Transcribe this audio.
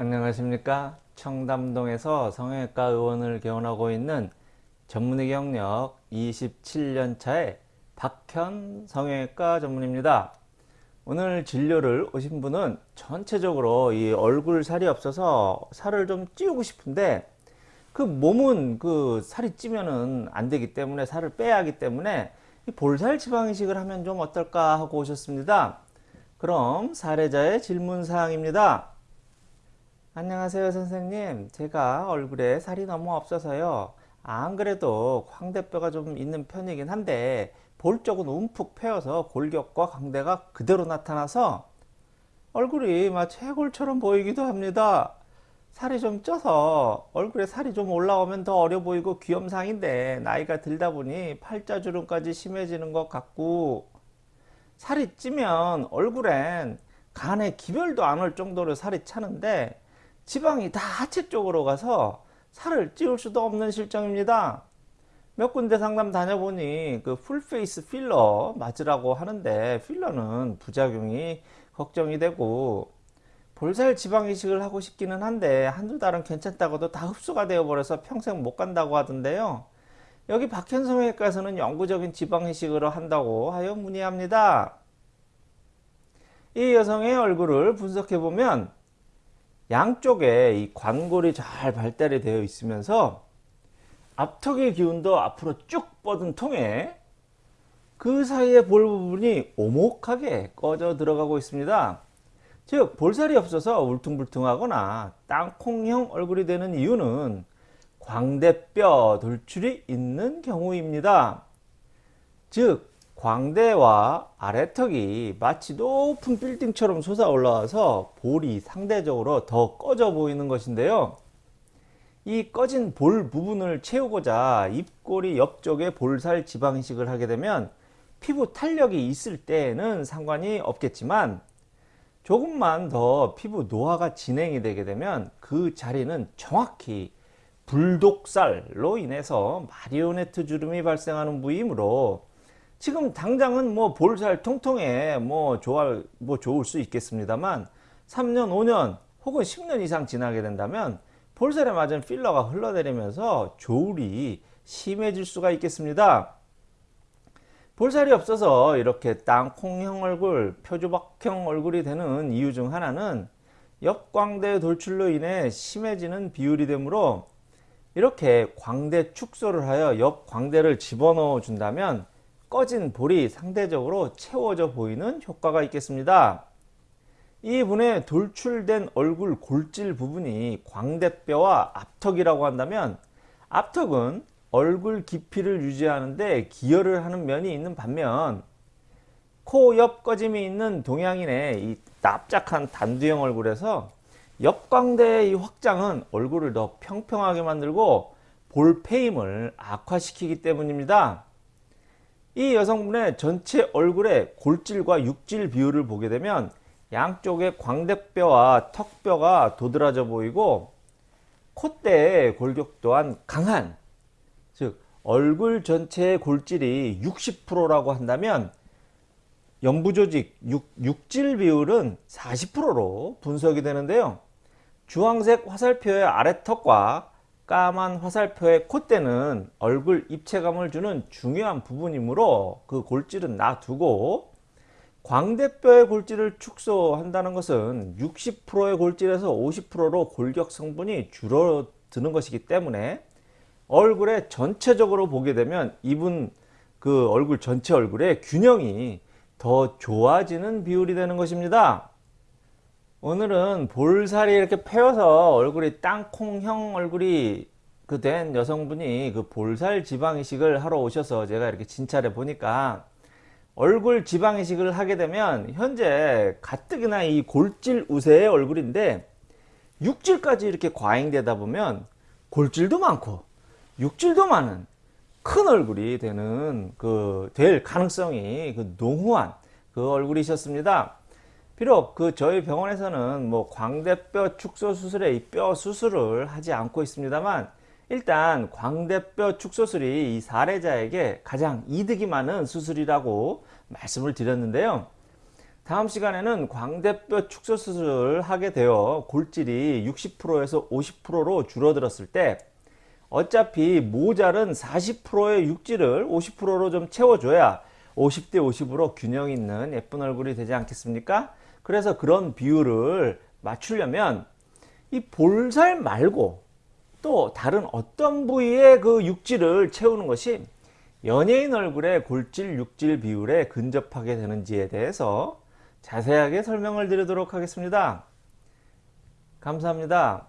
안녕하십니까? 청담동에서 성형외과 의원을 개원하고 있는 전문의 경력 27년차의 박현 성형외과 전문입니다. 오늘 진료를 오신 분은 전체적으로 이 얼굴 살이 없어서 살을 좀 찌우고 싶은데 그 몸은 그 살이 찌면은 안 되기 때문에 살을 빼야 하기 때문에 볼살 지방 이식을 하면 좀 어떨까 하고 오셨습니다. 그럼 사례자의 질문 사항입니다 안녕하세요 선생님. 제가 얼굴에 살이 너무 없어서요. 안 그래도 광대뼈가 좀 있는 편이긴 한데 볼 쪽은 움푹 패여서 골격과 광대가 그대로 나타나서 얼굴이 막 채골처럼 보이기도 합니다. 살이 좀 쪄서 얼굴에 살이 좀 올라오면 더 어려 보이고 귀염상인데 나이가 들다 보니 팔자주름까지 심해지는 것 같고 살이 찌면 얼굴엔 간에 기별도 안 올 정도로 살이 차는데 지방이 다 하체 쪽으로 가서 살을 찌울 수도 없는 실정입니다. 몇 군데 상담 다녀보니 그 full face 필러 맞으라고 하는데 필러는 부작용이 걱정이 되고 볼살 지방 이식을 하고 싶기는 한데 한두 달은 괜찮다가도 다 흡수가 되어 버려서 평생 못 간다고 하던데요. 여기 박현성 외과에서는 영구적인 지방 이식을 한다고 하여 문의합니다. 이 여성의 얼굴을 분석해 보면 양쪽에 이 관골이 잘 발달이 되어 있으면서 앞턱의 기운도 앞으로 쭉 뻗은 통에 그 사이에 볼 부분이 오목하게 꺼져 들어가고 있습니다. 즉 볼살이 없어서 울퉁불퉁하거나 땅콩형 얼굴이 되는 이유는 광대뼈 돌출이 있는 경우입니다. 즉 광대와 아래턱이 마치 높은 빌딩처럼 솟아 올라와서 볼이 상대적으로 더 꺼져 보이는 것인데요. 이 꺼진 볼 부분을 채우고자 입꼬리 옆쪽에 볼살 지방 이식을 하게 되면 피부 탄력이 있을 때에는 상관이 없겠지만 조금만 더 피부 노화가 진행이 되게 되면 그 자리는 정확히 불독살로 인해서 마리오네트 주름이 발생하는 부위이므로 지금 당장은 뭐 볼살 통통해 뭐 좋아 뭐 좋을 수 있겠습니다만 3년 5년 혹은 10년 이상 지나게 된다면 볼살에 맞은 필러가 흘러내리면서 조울이 심해질 수가 있겠습니다. 볼살이 없어서 이렇게 땅콩형 얼굴, 표주박형 얼굴이 되는 이유 중 하나는 옆광대 돌출로 인해 심해지는 비율이 되므로 이렇게 광대 축소를 하여 옆광대를 집어넣어 준다면 꺼진 볼이 상대적으로 채워져 보이는 효과가 있겠습니다. 이 분의 돌출된 얼굴 골질 부분이 광대뼈와 앞턱이라고 한다면 앞턱은 얼굴 깊이를 유지하는데 기여를 하는 면이 있는 반면 코 옆 꺼짐이 있는 동양인의 이 납작한 단두형 얼굴에서 옆광대의 이 확장은 얼굴을 더 평평하게 만들고 볼페임을 악화시키기 때문입니다. 이 여성분의 전체 얼굴의 골질과 육질 비율을 보게 되면 양쪽의 광대뼈와 턱뼈가 도드라져 보이고 콧대의 골격 또한 강한 즉 얼굴 전체의 골질이 60%라고 한다면 연부조직 육, 질 비율은 40%로 분석이 되는데요. 주황색 화살표의 아래턱과 까만 화살표의 콧대는 얼굴 입체감을 주는 중요한 부분이므로 그 골질은 놔두고 광대뼈의 골질을 축소한다는 것은 60%의 골질에서 50%로 골격 성분이 줄어드는 것이기 때문에 얼굴에 전체적으로 보게 되면 이분 그 얼굴 전체 얼굴의 균형이 더 좋아지는 비율이 되는 것입니다. 오늘은 볼살이 이렇게 패여서 얼굴이 땅콩형 얼굴이 그 된 여성분이 그 볼살 지방 이식을 하러 오셔서 제가 이렇게 진찰해 보니까 얼굴 지방 이식을 하게 되면 현재 가뜩이나 이 골질 우세의 얼굴인데 육질까지 이렇게 과잉되다 보면 골질도 많고 육질도 많은 큰 얼굴이 되는 그 될 가능성이 그 농후한 그 얼굴이셨습니다. 비록 그 저희 병원에서는 뭐 광대뼈 축소 수술에 이뼈 수술을 하지 않고 있습니다만 일단 광대뼈 축소술이 이 사례자에게 가장 이득이 많은 수술이라고 말씀을 드렸는데요. 다음 시간에는 광대뼈 축소 수술을 하게 되어 골질이 60%에서 50%로 줄어들었을 때 어차피 모자른 40%의 육질을 50%로 좀 채워줘야 50대 50으로 균형 있는 예쁜 얼굴이 되지 않겠습니까? 그래서 그런 비율을 맞추려면 이 볼살 말고 또 다른 어떤 부위의 그 육질을 채우는 것이 연예인 얼굴의 골질 육질 비율에 근접하게 되는지에 대해서 자세하게 설명을 드리도록 하겠습니다. 감사합니다.